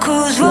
cause we